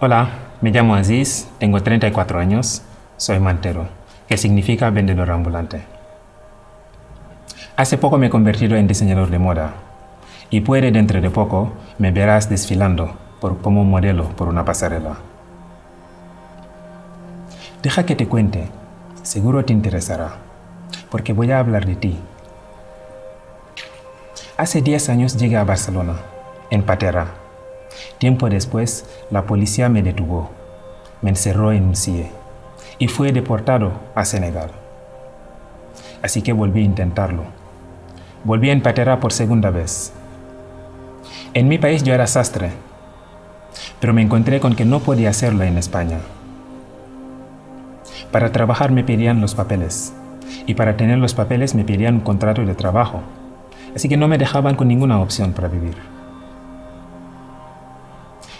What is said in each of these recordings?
Hola, me llamo Aziz, tengo 34 años, soy mantero, que significa vendedor ambulante. Hace poco me he convertido en diseñador de moda y puede dentro de poco me verás desfilando por, como modelo por una pasarela. Deja que te cuente, seguro te interesará, porque voy a hablar de ti. Hace 10 años llegué a Barcelona, en Patera. Tiempo después, la policía me detuvo, me encerró en un CIE y fui deportado a Senegal. Así que volví a intentarlo. Volví en Patera por segunda vez. En mi país yo era sastre, pero me encontré con que no podía hacerlo en España. Para trabajar me pedían los papeles, y para tener los papeles me pedían un contrato de trabajo, así que no me dejaban con ninguna opción para vivir.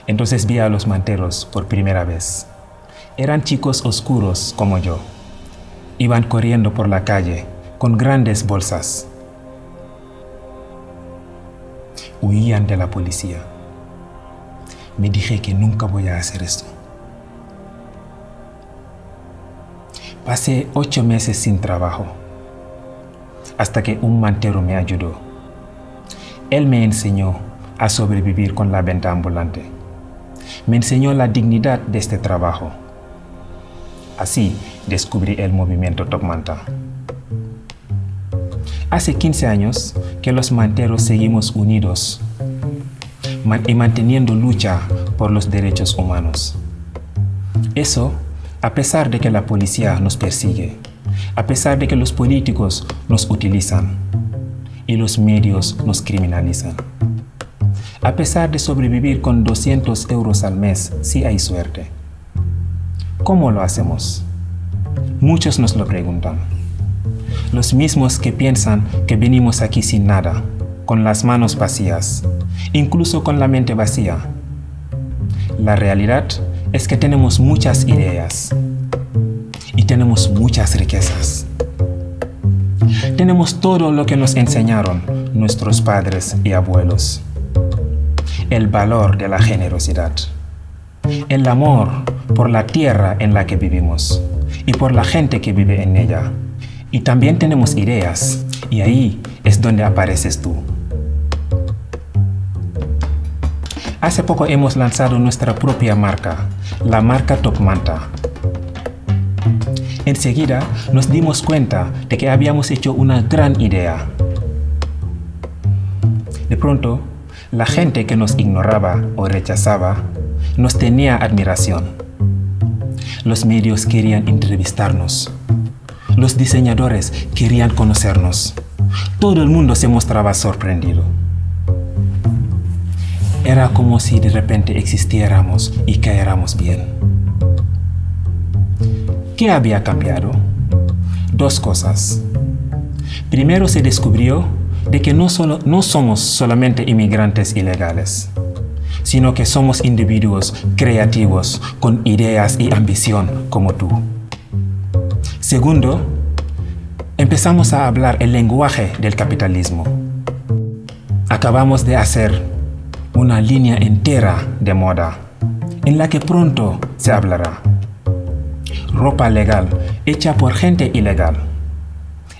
Entonces vi a los manteros por primera vez. Eran chicos oscuros como yo. Iban corriendo por la calle con grandes bolsas. Huían de la policía. Me dije que nunca voy a hacer esto. Pasé ocho meses sin trabajo, hasta que un mantero me ayudó. Él me enseñó a sobrevivir con la venta ambulante. Me enseñó la dignidad de este trabajo. Así descubrí el movimiento Top Manta. Hace 15 años que los manteros seguimos unidos y manteniendo lucha por los derechos humanos. Eso a pesar de que la policía nos persigue, a pesar de que los políticos nos utilizan y los medios nos criminalizan. A pesar de sobrevivir con 200 euros al mes si hay suerte. ¿Cómo lo hacemos? Muchos nos lo preguntan. Los mismos que piensan que venimos aquí sin nada, con las manos vacías, incluso con la mente vacía. La realidad es que tenemos muchas ideas y tenemos muchas riquezas. Tenemos todo lo que nos enseñaron nuestros padres y abuelos. El valor de la generosidad. El amor por la tierra en la que vivimos y por la gente que vive en ella. Y también tenemos ideas y ahí es donde apareces tú. Hace poco hemos lanzado nuestra propia marca, la marca Top Manta. Enseguida nos dimos cuenta de que habíamos hecho una gran idea. De pronto, la gente que nos ignoraba o rechazaba nos tenía admiración. Los medios querían entrevistarnos. Los diseñadores querían conocernos. Todo el mundo se mostraba sorprendido. Era como si de repente existiéramos y caéramos bien. ¿Qué había cambiado? Dos cosas. Primero se descubrió de que no, solo, no somos solamente inmigrantes ilegales, sino que somos individuos creativos con ideas y ambición como tú. Segundo, empezamos a hablar el lenguaje del capitalismo. Acabamos de hacer una línea entera de moda en la que pronto se hablará. Ropa legal hecha por gente ilegal.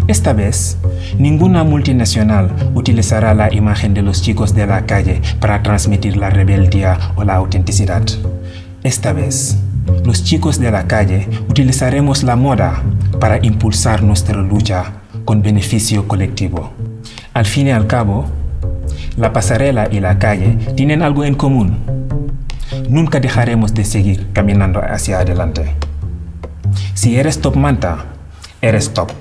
Esta vez, ninguna multinacional utilizará la imagen de los chicos de la calle para transmitir la rebeldía o la autenticidad. Esta vez, los chicos de la calle utilizaremos la moda para impulsar nuestra lucha con beneficio colectivo. Al fin y al cabo, la pasarela y la calle tienen algo en común. Nunca dejaremos de seguir caminando hacia adelante. Si eres top manta, eres top.